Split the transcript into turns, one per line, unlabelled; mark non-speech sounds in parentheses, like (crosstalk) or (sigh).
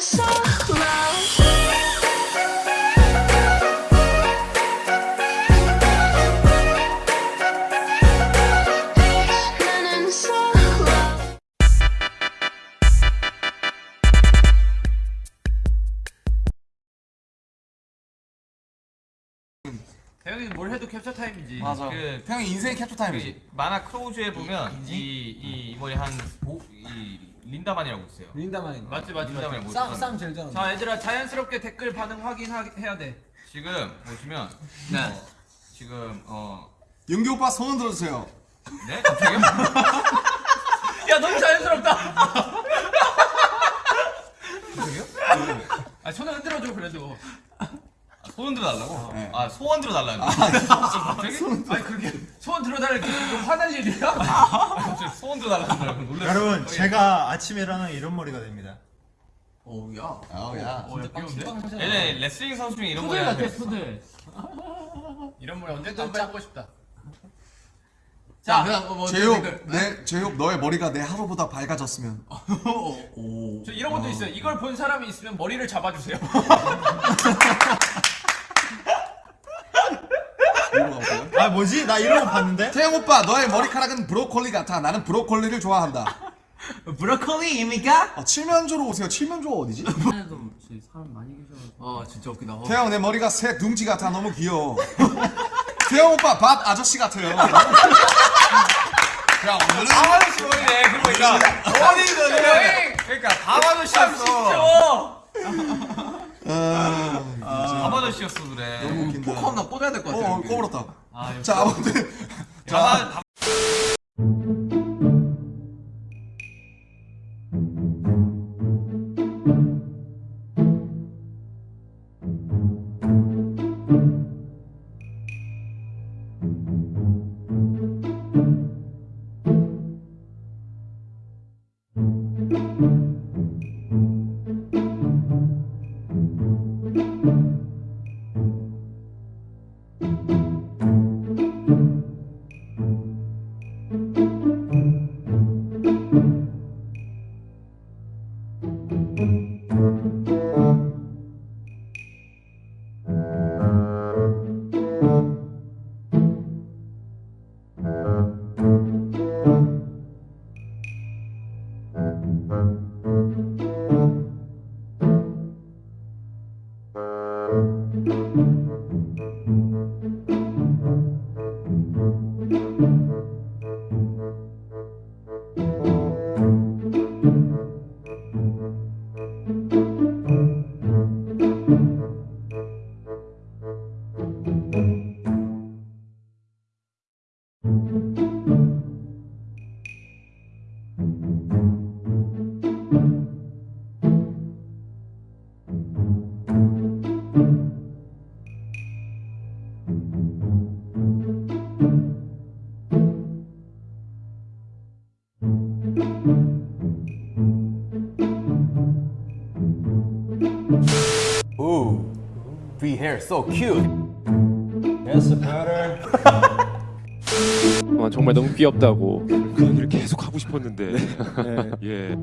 solo. Running solo.
대형이는 뭘 해도 캡처 타임이지.
맞아.
그-
태양이 인생 캡처 타임이지.
그 만화 크로우즈에 보면 이, 이 머리 한이 린다만이라고 있어요.
린다만인 거.
맞지 맞지
린다만이
맞지.
뭐
쌍, 쌍 제일 잘하는
자 얘들아 자연스럽게 댓글 반응 확인해야 돼.
지금 보시면
네.
어, 지금 어
영기 오빠 소원 들어주세요.
네? 갑자기요? (laughs)
야 너무 자연스럽다. 아 손을 흔들어줘 그래도.
아, 소원 들어달라고?
네.
아 소원 들어달라는데 갑자기?
아니 그렇게 소원 들어달라는 게좀 화날 일이야?
아, 갑자기 소원 들어달라고 (laughs) 놀랐어
여러분 제가 아침에 일어나면 이런 머리가 됩니다
오야.
아우야.
어, 야, 귀여운데?
얘네 레슬링 선수 중에 이런 머리
같아. 푸들. 이런 머리 언제든 한번 해보고 싶다.
자,
자, 그다음 뭐
제육,
댓글.
내 제육 너의 머리가 내 하루보다 밝아졌으면. (laughs)
저 이런 것도 있어요. 이걸 본 사람이 있으면 머리를 잡아주세요. (laughs)
이거 가볼까요?
아 뭐지? 나 이런 거 봤는데? (laughs)
태영 오빠 너의 머리카락은 브로콜리 같아. 나는 브로콜리를 좋아한다. (laughs)
브로콜리입니까?
아, 칠면조로 오세요. 칠면조가 어디지? (laughs)
아 진짜 웃기다. 어.
태영 내 머리가 새 둥지 같아. 너무 귀여워. 태영 오빠 밥 아저씨 같아요. 야 오늘은
아저씨 머리네 그러니까
대형이
그러니까 밤아저씨였어
아,
밤아저씨였어 그래
너무 웃긴다.
포커 하나 꽂아야 될 것 같아.
어,
여기.
꼬불었다.
아,
자, 아무튼. (laughs)
밤아 밤- Thank you.
Ooh, V hair so cute.
Yes better
아, 정말 너무 귀엽다고
그 얘기를 계속 하고 싶었는데 예